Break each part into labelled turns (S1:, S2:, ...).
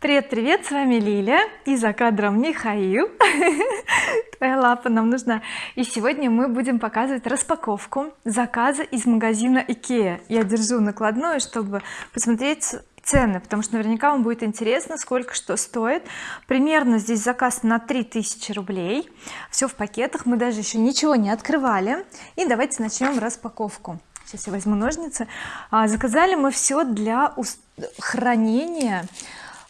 S1: Привет, привет, с вами Лиля и за кадром Михаил. Твоя лапа нам нужна. И сегодня мы будем показывать распаковку заказа из магазина Ikea я держу накладную чтобы посмотреть цены потому что наверняка вам будет интересно сколько что стоит. Примерно здесь заказ на 3000 рублей. Все в пакетах мы даже еще ничего не открывали. И давайте начнем распаковку. Сейчас я возьму ножницы. А, заказали мы все для хранения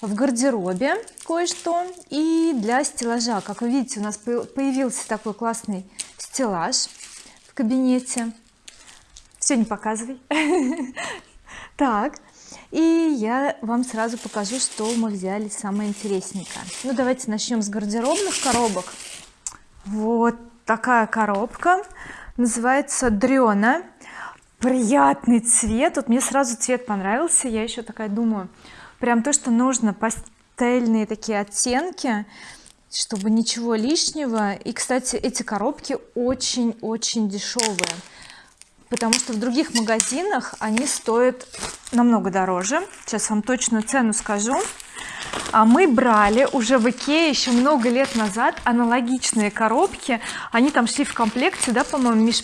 S1: в гардеробе кое-что и для стеллажа. Как вы видите у нас появился такой классный стеллаж в кабинете. Все не показывай. Так и я вам сразу покажу что мы взяли самое интересненькое. Ну давайте начнем с гардеробных коробок. Вот такая коробка. Называется дрена приятный цвет. Вот мне сразу цвет понравился. Я еще такая думаю прям то что нужно пастельные такие оттенки чтобы ничего лишнего. И кстати эти коробки очень-очень дешевые потому что в других магазинах они стоят намного дороже. Сейчас вам точную цену скажу. А мы брали уже в Икее еще много лет назад аналогичные коробки. Они там шли в комплекте да по-моему Миш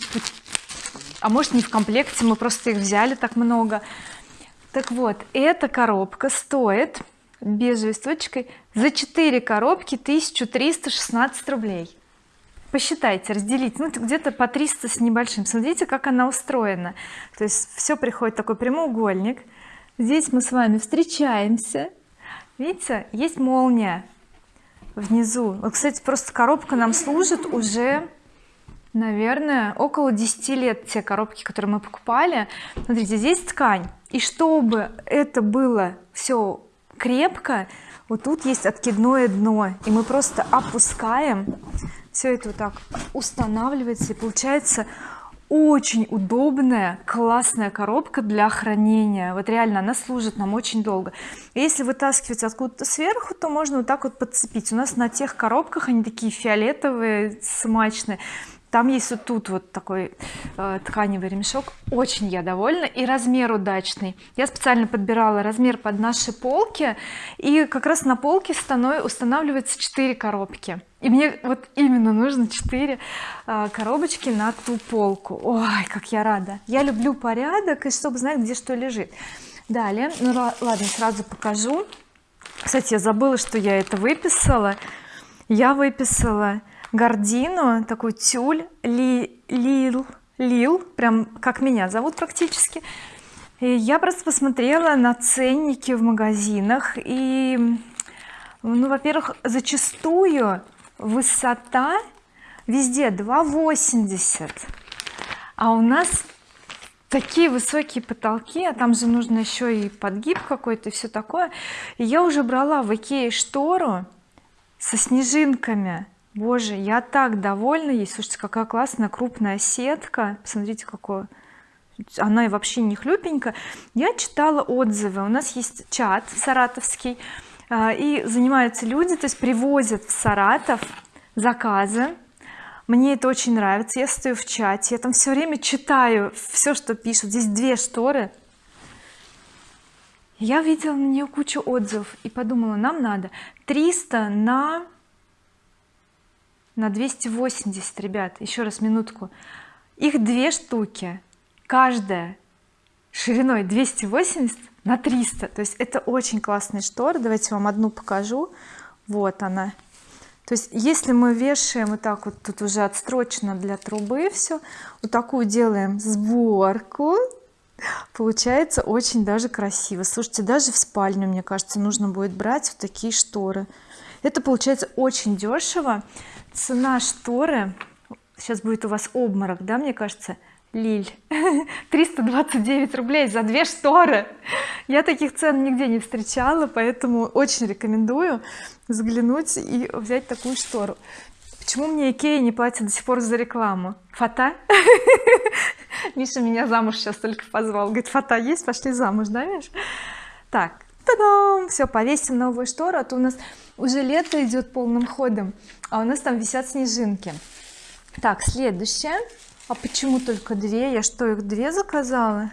S1: а может не в комплекте мы просто их взяли так много так вот эта коробка стоит бежевой точкой за 4 коробки 1316 рублей. Посчитайте разделить ну где-то по 300 с небольшим. Смотрите как она устроена. То есть все приходит такой прямоугольник. Здесь мы с вами встречаемся. Видите есть молния внизу. Вот кстати просто коробка нам служит уже наверное около 10 лет те коробки которые мы покупали. Смотрите здесь ткань и чтобы это было все крепко вот тут есть откидное дно. И мы просто опускаем. Все это вот так устанавливается. И получается очень удобная классная коробка для хранения. Вот реально она служит нам очень долго. Если вытаскивать откуда-то сверху то можно вот так вот подцепить. У нас на тех коробках они такие фиолетовые смачные там есть вот тут вот такой э, тканевый ремешок. Очень я довольна. И размер удачный. Я специально подбирала размер под наши полки. И как раз на полке устанавливается 4 коробки. И мне вот именно нужно 4 э, коробочки на ту полку. Ой как я рада. Я люблю порядок и чтобы знать где что лежит. Далее. Ну ладно сразу покажу. Кстати я забыла что я это выписала. Я выписала гардину такой тюль ли, лил лил прям как меня зовут практически. И я просто посмотрела на ценники в магазинах и ну во-первых зачастую высота везде 2,80 а у нас такие высокие потолки а там же нужно еще и подгиб какой-то все такое. И я уже брала в Икее штору со снежинками боже я так довольна. Ей слушайте какая классная крупная сетка. Посмотрите какое. Она и вообще не хлюпенькая. Я читала отзывы. У нас есть чат саратовский а, и занимаются люди то есть привозят в Саратов заказы. Мне это очень нравится. Я стою в чате. Я там все время читаю все что пишут. Здесь две шторы. Я видела на нее кучу отзывов и подумала нам надо 300 на на 280 ребят еще раз минутку. Их две штуки каждая шириной 280 на 300 то есть это очень классный штор. Давайте вам одну покажу. Вот она. То есть если мы вешаем вот так вот тут уже отстрочено для трубы все вот такую делаем сборку получается очень даже красиво. Слушайте даже в спальню мне кажется нужно будет брать вот такие шторы. Это получается очень дешево цена шторы сейчас будет у вас обморок да мне кажется Лиль? 329 рублей за две шторы. Я таких цен нигде не встречала поэтому очень рекомендую взглянуть и взять такую штору. Почему мне Икея не платит до сих пор за рекламу? Фата? Миша меня замуж сейчас только позвал. Говорит фата есть? Пошли замуж да Миш? Так Та-дам! все повесим новую штору а то у нас уже лето идет полным ходом а у нас там висят снежинки. Так следующее. А почему только две? Я что их две заказала?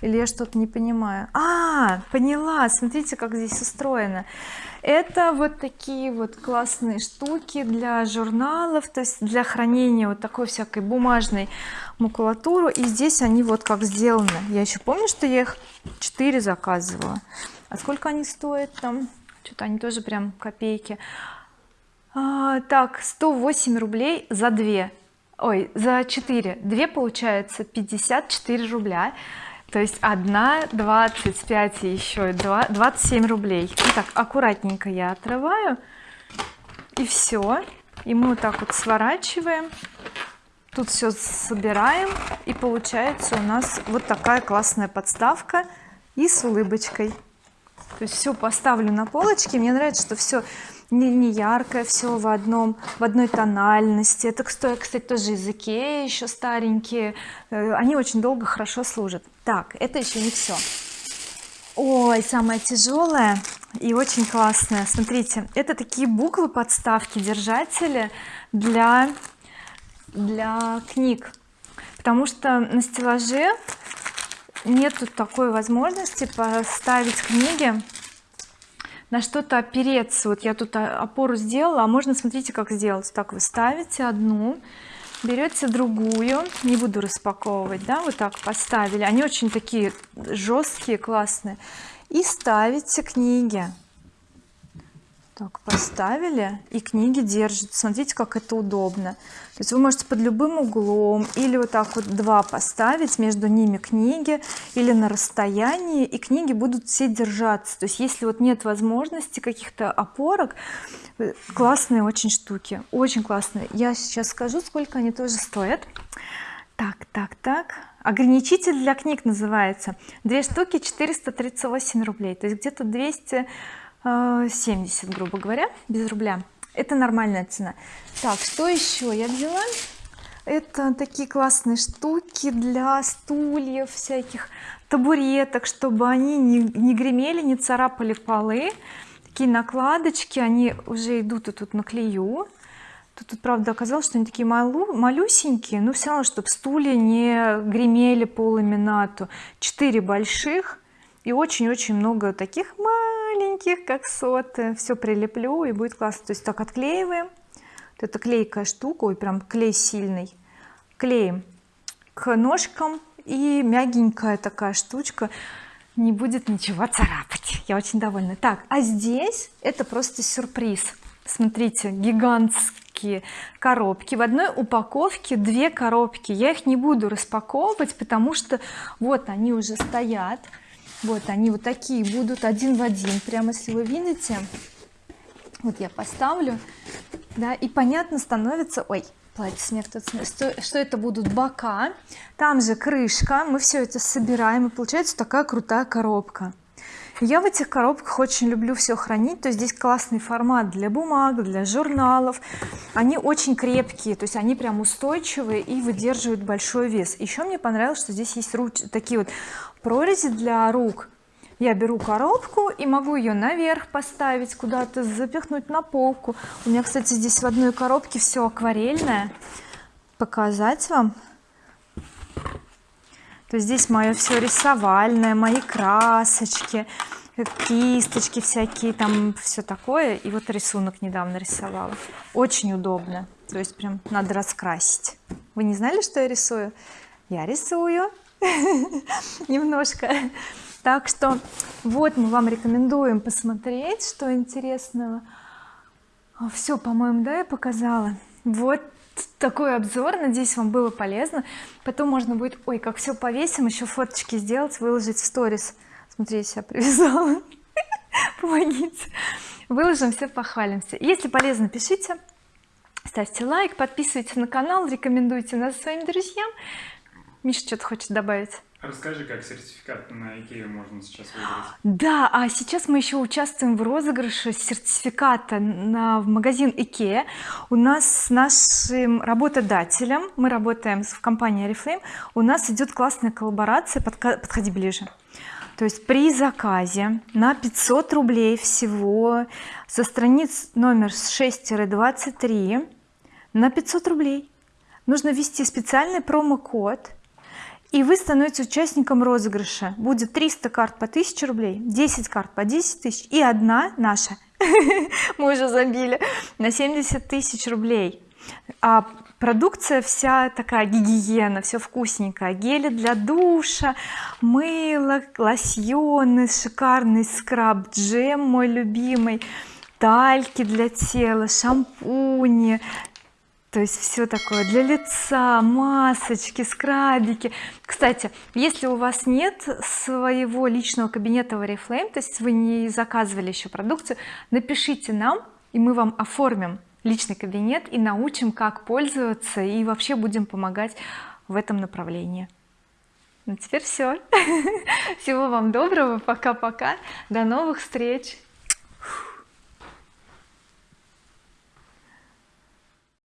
S1: Или я что-то не понимаю? А поняла. Смотрите как здесь устроено. Это вот такие вот классные штуки для журналов то есть для хранения вот такой всякой бумажной макулатуры. И здесь они вот как сделаны. Я еще помню что я их 4 заказывала. А сколько они стоят там что-то они тоже прям копейки. А, так 108 рублей за 2 ой за 4 2 получается 54 рубля. То есть одна 25 и еще 2 27 рублей. И так аккуратненько я отрываю. И все и мы вот так вот сворачиваем. Тут все собираем. И получается у нас вот такая классная подставка. И с улыбочкой то есть все поставлю на полочке мне нравится что все не, не яркое все в одном в одной тональности. Это кстати тоже из Икеи еще старенькие. Э, они очень долго хорошо служат. Так это еще не все ой самое тяжелое и очень классное. Смотрите это такие буквы подставки держатели для для книг. Потому что на стеллаже нету такой возможности поставить книги на что-то опереться. Вот я тут опору сделала а можно смотрите как сделать. Так вы ставите одну берете другую не буду распаковывать да вот так поставили. Они очень такие жесткие классные. И ставите книги так поставили и книги держат смотрите как это удобно. То есть вы можете под любым углом или вот так вот два поставить между ними книги или на расстоянии и книги будут все держаться. То есть если вот нет возможности каких-то опорок классные очень штуки очень классные. Я сейчас скажу сколько они тоже стоят. Так так так. Ограничитель для книг называется. Две штуки 438 рублей. То есть где-то 200 70 грубо говоря без рубля. Это нормальная цена. Так что еще я взяла? Это такие классные штуки для стульев всяких табуреток чтобы они не, не гремели не царапали полы. Такие накладочки они уже идут и тут наклею тут, тут правда оказалось что они такие малу, малюсенькие но все равно чтобы стулья не гремели по ламинату 4 больших и очень-очень много таких маленьких как соты все прилеплю и будет классно. То есть так отклеиваем. Вот это клейкая штука ой прям клей сильный. Клеим к ножкам и мягенькая такая штучка. Не будет ничего царапать. Я очень довольна. Так а здесь это просто сюрприз. Смотрите гигантские коробки. В одной упаковке две коробки. Я их не буду распаковывать потому что вот они уже стоят вот они вот такие будут один в один. Прямо если вы видите вот я поставлю да и понятно становится ой платье снег тут что, что это будут? Бока. Там же крышка. Мы все это собираем и получается такая крутая коробка. Я в этих коробках очень люблю все хранить. То есть здесь классный формат для бумаг для журналов. Они очень крепкие то есть они прям устойчивые и выдерживают большой вес. Еще мне понравилось что здесь есть руч такие вот прорези для рук. Я беру коробку и могу ее наверх поставить куда-то запихнуть на полку. У меня кстати здесь в одной коробке все акварельное. Показать вам. То здесь мое все рисовальное мои красочки кисточки всякие там все такое. И вот рисунок недавно рисовала. Очень удобно. То есть прям надо раскрасить. Вы не знали что я рисую? Я рисую немножко. Так что вот мы вам рекомендуем посмотреть что интересного. Все по-моему да я показала. Вот такой обзор надеюсь вам было полезно. Потом можно будет ой как все повесим еще фоточки сделать выложить в сторис. Смотри я себя привязала. Помогите. Выложим все похвалимся. Если полезно пишите. Ставьте лайк подписывайтесь на канал рекомендуйте нас своим друзьям Миша что-то хочет добавить
S2: Расскажи, как сертификат на Икею можно сейчас выиграть.
S1: Да, а сейчас мы еще участвуем в розыгрыше сертификата на в магазин Икея. У нас с нашим работодателем, мы работаем в компании Oriflame, у нас идет классная коллаборация, подходи ближе. То есть при заказе на 500 рублей всего со страниц номер 6-23 на 500 рублей нужно ввести специальный промокод и вы становитесь участником розыгрыша. Будет 300 карт по 1000 рублей 10 карт по 10 тысяч и одна наша. Мы уже забили на 70 тысяч рублей. А продукция вся такая гигиена все вкусненькое. Гели для душа мыло лосьоны шикарный скраб джем мой любимый тальки для тела шампуни то есть все такое для лица масочки скрабики. Кстати если у вас нет своего личного кабинета в oriflame то есть вы не заказывали еще продукцию напишите нам и мы вам оформим личный кабинет и научим как пользоваться и вообще будем помогать в этом направлении. Ну теперь все всего вам доброго. Пока-пока. До новых встреч